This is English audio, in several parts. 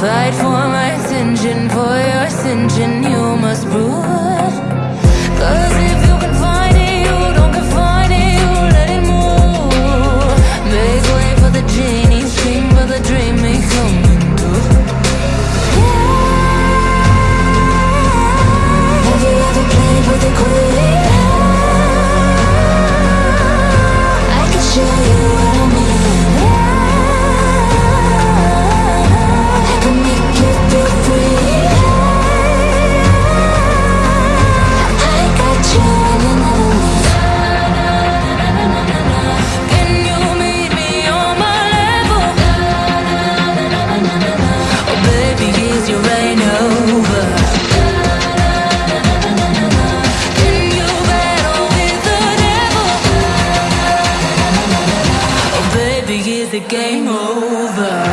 Fight for my attention, for your ascension, you must prove. Cause if you is the game over?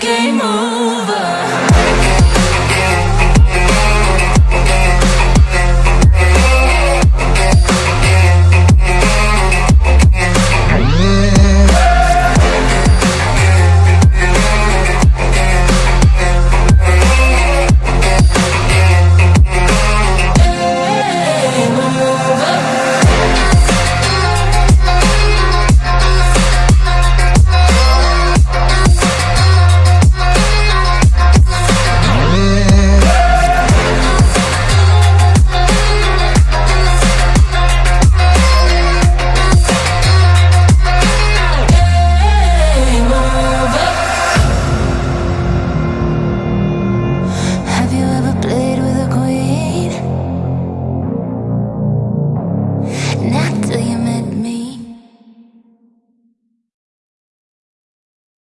game on.